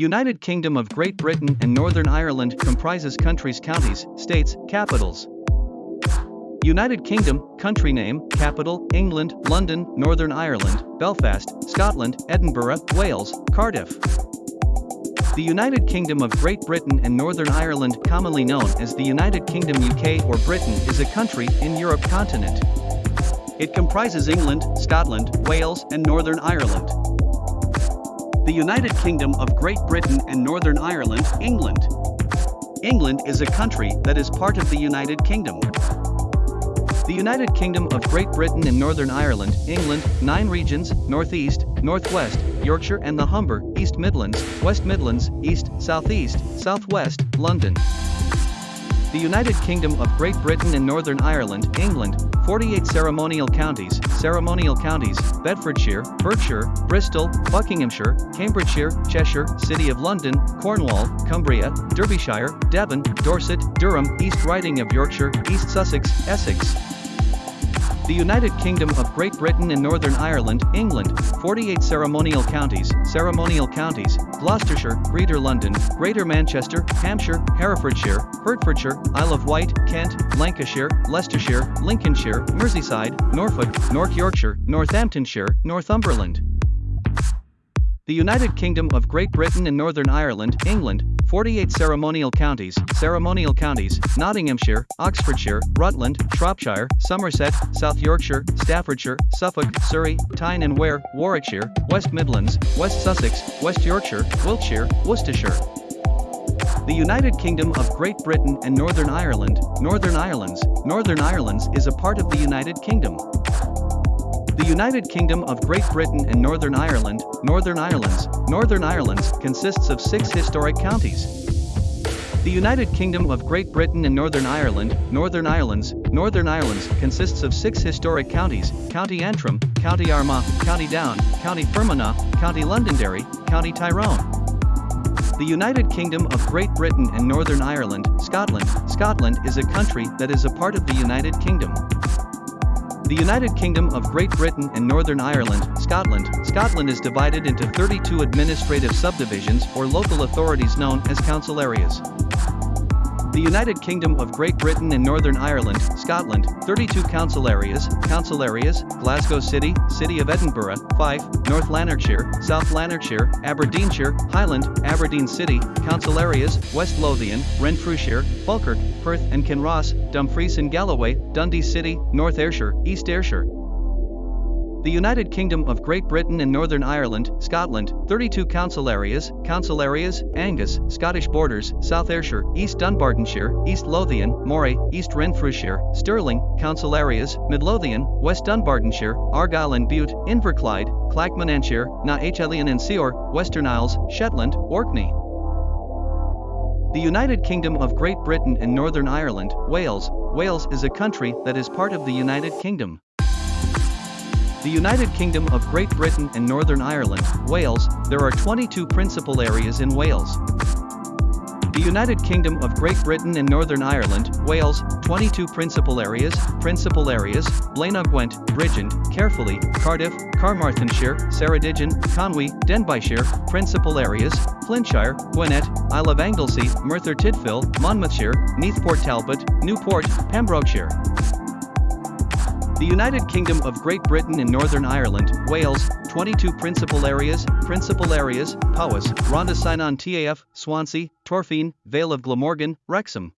United Kingdom of Great Britain and Northern Ireland comprises countries counties, states, capitals. United Kingdom, country name, capital, England, London, Northern Ireland, Belfast, Scotland, Edinburgh, Wales, Cardiff. The United Kingdom of Great Britain and Northern Ireland commonly known as the United Kingdom UK or Britain is a country in Europe continent. It comprises England, Scotland, Wales and Northern Ireland. The United Kingdom of Great Britain and Northern Ireland, England. England is a country that is part of the United Kingdom. The United Kingdom of Great Britain and Northern Ireland, England, 9 regions, Northeast, Northwest, Yorkshire and the Humber, East Midlands, West Midlands, East, Southeast, Southwest, London. The United Kingdom of Great Britain and Northern Ireland, England, 48 ceremonial counties, ceremonial counties, Bedfordshire, Berkshire, Bristol, Buckinghamshire, Cambridgeshire, Cheshire, City of London, Cornwall, Cumbria, Derbyshire, Devon, Dorset, Durham, East Riding of Yorkshire, East Sussex, Essex. The United Kingdom of Great Britain and Northern Ireland, England, 48 ceremonial counties, ceremonial counties, Gloucestershire, Greater London, Greater Manchester, Hampshire, Herefordshire, Hertfordshire, Isle of Wight, Kent, Lancashire, Leicestershire, Lincolnshire, Merseyside, Norfolk, North Yorkshire, Northamptonshire, Northumberland. The United Kingdom of Great Britain and Northern Ireland, England, 48 ceremonial counties, ceremonial counties, Nottinghamshire, Oxfordshire, Rutland, Shropshire, Somerset, South Yorkshire, Staffordshire, Suffolk, Surrey, Tyne and Wear, Warwickshire, West Midlands, West Sussex, West Yorkshire, Wiltshire, Worcestershire. The United Kingdom of Great Britain and Northern Ireland, Northern Ireland's, Northern Ireland's is a part of the United Kingdom. The United Kingdom of Great Britain and Northern Ireland, Northern Ireland's, Northern Ireland's consists of six historic counties. The United Kingdom of Great Britain and Northern Ireland, Northern Ireland's, Northern Ireland's consists of six historic counties, County Antrim, County Armagh, County Down, County Fermanagh, County Londonderry, County Tyrone. The United Kingdom of Great Britain and Northern Ireland, Scotland, Scotland is a country that is a part of the United Kingdom. The United Kingdom of Great Britain and Northern Ireland, Scotland, Scotland is divided into 32 administrative subdivisions or local authorities known as council areas. The United Kingdom of Great Britain and Northern Ireland, Scotland, 32 council areas, council areas, Glasgow City, City of Edinburgh, Fife, North Lanarkshire, South Lanarkshire, Aberdeenshire, Highland, Aberdeen City, council areas, West Lothian, Renfrewshire, Falkirk, Perth and Kinross, Dumfries and Galloway, Dundee City, North Ayrshire, East Ayrshire. The United Kingdom of Great Britain and Northern Ireland, Scotland, 32 council areas, council areas, Angus, Scottish Borders, South Ayrshire, East Dunbartonshire, East Lothian, Moray, East Renfrewshire, Stirling, council areas, Midlothian, West Dunbartonshire, Argyll and Bute, Inverclyde, Clackmannanshire, Na h-Eileanan Siar, Western Isles, Shetland, Orkney. The United Kingdom of Great Britain and Northern Ireland, Wales, Wales is a country that is part of the United Kingdom. The United Kingdom of Great Britain and Northern Ireland, Wales, there are 22 principal areas in Wales. The United Kingdom of Great Britain and Northern Ireland, Wales, 22 principal areas, principal areas, Blaenau Gwent, Bridgend, Caerphilly, Cardiff, Carmarthenshire, Ceredigion, Conwy, Denbighshire, principal areas, Flintshire, Gwynedd, Isle of Anglesey, Merthyr Tydfil, Monmouthshire, Neath Port Talbot, Newport, Pembrokeshire. The United Kingdom of Great Britain and Northern Ireland, Wales, 22 principal areas, principal areas, Powys, Rhondda Cynon Taf, Swansea, Torfaen, Vale of Glamorgan, Wrexham.